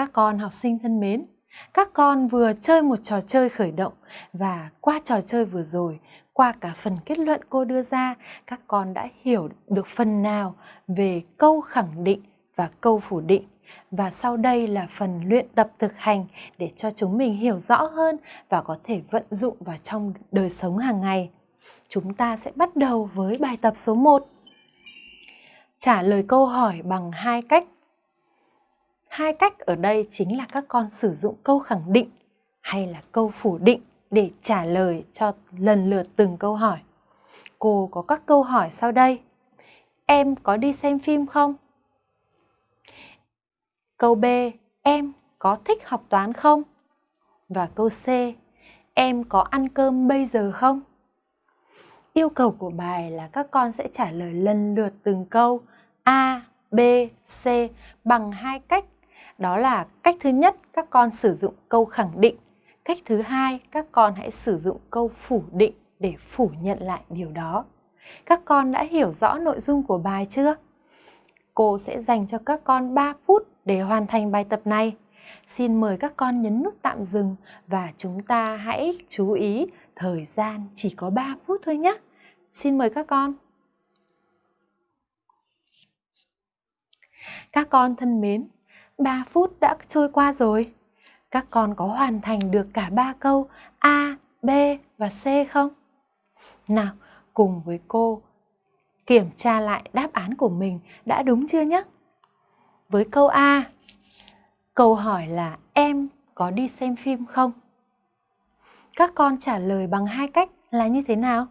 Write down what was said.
Các con học sinh thân mến, các con vừa chơi một trò chơi khởi động và qua trò chơi vừa rồi, qua cả phần kết luận cô đưa ra, các con đã hiểu được phần nào về câu khẳng định và câu phủ định. Và sau đây là phần luyện tập thực hành để cho chúng mình hiểu rõ hơn và có thể vận dụng vào trong đời sống hàng ngày. Chúng ta sẽ bắt đầu với bài tập số 1. Trả lời câu hỏi bằng hai cách Hai cách ở đây chính là các con sử dụng câu khẳng định hay là câu phủ định để trả lời cho lần lượt từng câu hỏi. Cô có các câu hỏi sau đây. Em có đi xem phim không? Câu B. Em có thích học toán không? Và câu C. Em có ăn cơm bây giờ không? Yêu cầu của bài là các con sẽ trả lời lần lượt từng câu A, B, C bằng hai cách đó là cách thứ nhất các con sử dụng câu khẳng định. Cách thứ hai các con hãy sử dụng câu phủ định để phủ nhận lại điều đó. Các con đã hiểu rõ nội dung của bài chưa? Cô sẽ dành cho các con 3 phút để hoàn thành bài tập này. Xin mời các con nhấn nút tạm dừng và chúng ta hãy chú ý thời gian chỉ có 3 phút thôi nhé. Xin mời các con. Các con thân mến, 3 phút đã trôi qua rồi. Các con có hoàn thành được cả ba câu A, B và C không? Nào, cùng với cô kiểm tra lại đáp án của mình đã đúng chưa nhé? Với câu A, câu hỏi là em có đi xem phim không? Các con trả lời bằng hai cách là như thế nào?